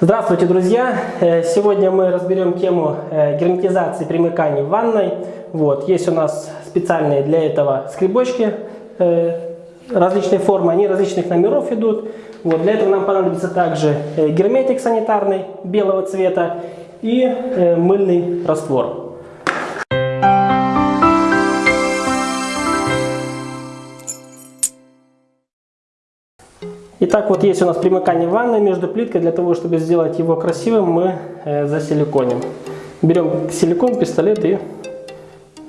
Здравствуйте, друзья! Э, сегодня мы разберем тему э, герметизации примыканий в ванной. Вот, есть у нас специальные для этого скребочки э, различной формы, они различных номеров идут. Вот, для этого нам понадобится также герметик санитарный белого цвета и мыльный раствор. Итак, вот есть у нас примыкание ванны между плиткой. Для того, чтобы сделать его красивым, мы э, засиликоним. Берем силикон, пистолет и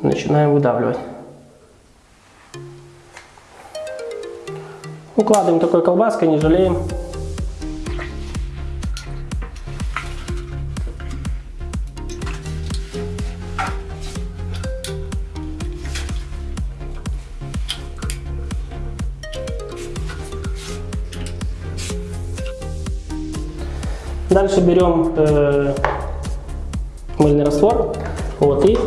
начинаем выдавливать. Укладываем такой колбаской, не жалеем. Дальше берем э, мыльный раствор. Вот и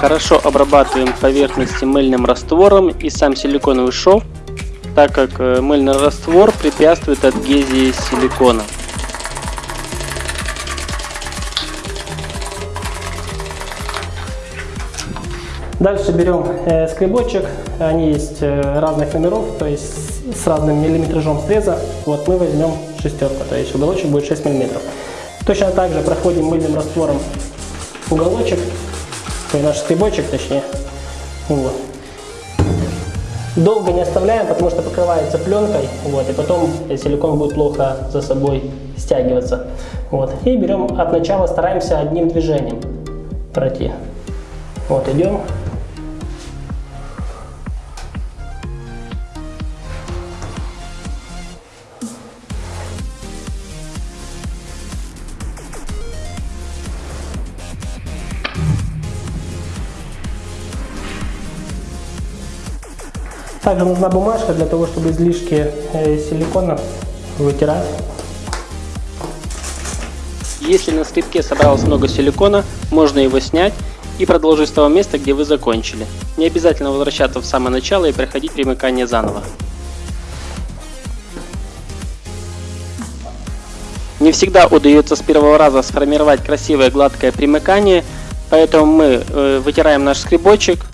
Хорошо обрабатываем поверхности мыльным раствором и сам силиконовый шов, так как э, мыльный раствор препятствует адгезии силикона. Дальше берем э, скребочек, они есть э, разных номеров, то есть с разным миллиметражом среза. Вот мы возьмем шестерку, то есть уголочек будет 6 миллиметров. Точно так же проходим мыльным раствором уголочек, то есть наш скребочек точнее. Вот. Долго не оставляем, потому что покрывается пленкой, вот, и потом силикон будет плохо за собой стягиваться. Вот. И берем от начала, стараемся одним движением пройти. Вот, идем Также нужна бумажка для того, чтобы излишки э, силикона вытирать. Если на скрипке собралось много силикона, можно его снять и продолжить с того места, где вы закончили. Не обязательно возвращаться в самое начало и проходить примыкание заново. Не всегда удается с первого раза сформировать красивое гладкое примыкание, поэтому мы э, вытираем наш скребочек,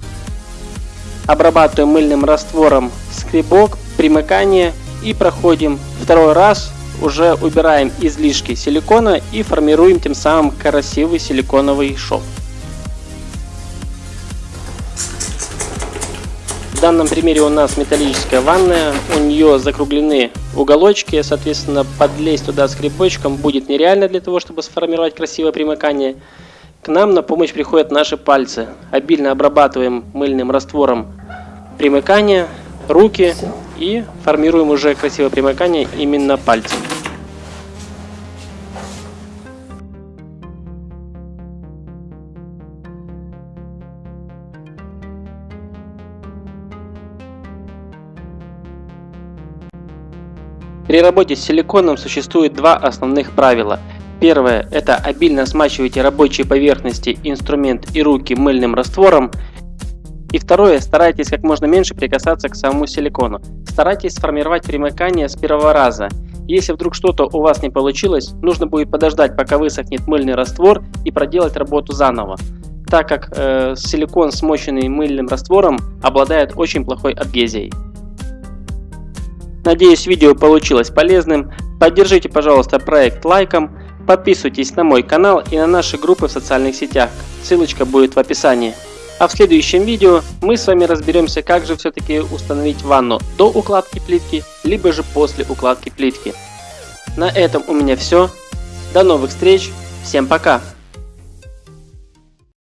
обрабатываем мыльным раствором скребок, примыкание и проходим второй раз, уже убираем излишки силикона и формируем тем самым красивый силиконовый шов. В данном примере у нас металлическая ванная, у нее закруглены уголочки, соответственно подлезть туда скребочком будет нереально для того, чтобы сформировать красивое примыкание. К нам на помощь приходят наши пальцы. Обильно обрабатываем мыльным раствором примыкание, руки и формируем уже красивое примыкание именно пальцем. При работе с силиконом существует два основных правила. Первое – это обильно смачивайте рабочие поверхности, инструмент и руки мыльным раствором. И второе – старайтесь как можно меньше прикасаться к самому силикону. Старайтесь сформировать примыкание с первого раза. Если вдруг что-то у вас не получилось, нужно будет подождать, пока высохнет мыльный раствор и проделать работу заново, так как э, силикон, смоченный мыльным раствором, обладает очень плохой адгезией. Надеюсь видео получилось полезным. Поддержите пожалуйста проект лайком. Подписывайтесь на мой канал и на наши группы в социальных сетях, ссылочка будет в описании. А в следующем видео мы с вами разберемся, как же все-таки установить ванну до укладки плитки, либо же после укладки плитки. На этом у меня все. До новых встреч. Всем пока.